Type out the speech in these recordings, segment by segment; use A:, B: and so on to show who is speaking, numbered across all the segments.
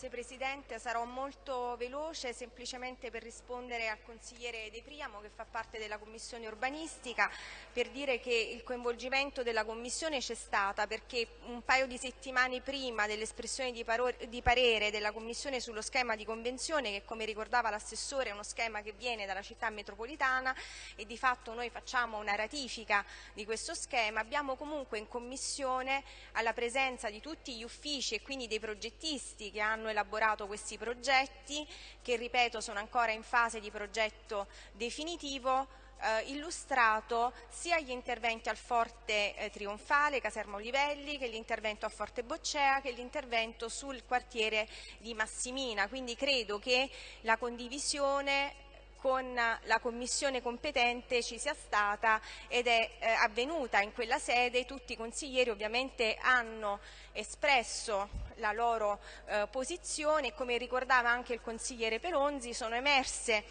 A: Grazie Presidente, sarò molto veloce semplicemente per rispondere al consigliere De Priamo che fa parte della Commissione urbanistica per dire che il coinvolgimento della Commissione c'è stata perché un paio di settimane prima dell'espressione di, di, parere della Commissione sullo schema di convenzione che come ricordava l'assessore è uno schema che viene dalla città metropolitana e di fatto noi facciamo una ratifica di questo schema, abbiamo comunque in Commissione alla presenza di tutti gli uffici e quindi dei progettisti che hanno elaborato questi progetti, che ripeto sono ancora in fase di progetto definitivo, eh, illustrato sia gli interventi al Forte eh, Trionfale, Caserma Olivelli, che l'intervento a Forte Boccea, che l'intervento sul quartiere di Massimina. Quindi credo che la condivisione con la commissione competente ci sia stata ed è eh, avvenuta in quella sede. Tutti i consiglieri ovviamente hanno espresso la loro eh, posizione e come ricordava anche il consigliere Pelonzi sono emerse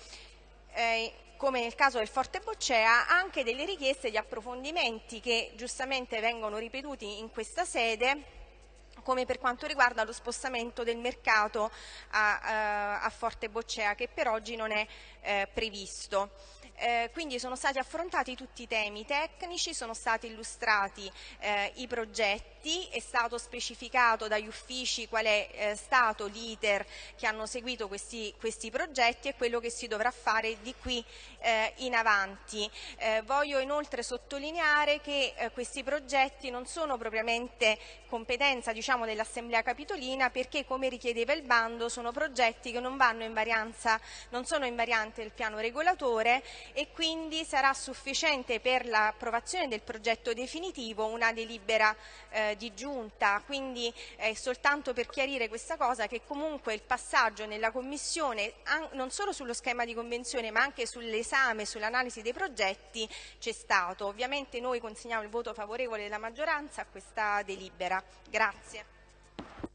A: eh, come nel caso del Forte Boccea, anche delle richieste di approfondimenti che giustamente vengono ripetuti in questa sede come per quanto riguarda lo spostamento del mercato a, a, a Forte Boccea che per oggi non è eh, previsto. Eh, quindi sono stati affrontati tutti i temi tecnici, sono stati illustrati eh, i progetti, è stato specificato dagli uffici qual è eh, stato l'iter che hanno seguito questi, questi, progetti e quello che si dovrà fare di qui eh, in avanti. Eh, voglio inoltre sottolineare che eh, questi progetti non sono propriamente competenza diciamo, dell'Assemblea Capitolina perché come richiedeva il bando sono progetti che non, in varianza, non sono in variante del piano regolatore e quindi sarà sufficiente per l'approvazione del progetto definitivo una delibera eh, di giunta, quindi eh, soltanto per chiarire questa cosa che comunque il passaggio nella Commissione non solo sullo schema di convenzione ma anche sull'esame, sull'analisi dei progetti c'è stato. Ovviamente noi consegniamo il voto favorevole della maggioranza a questa delibera. Grazie.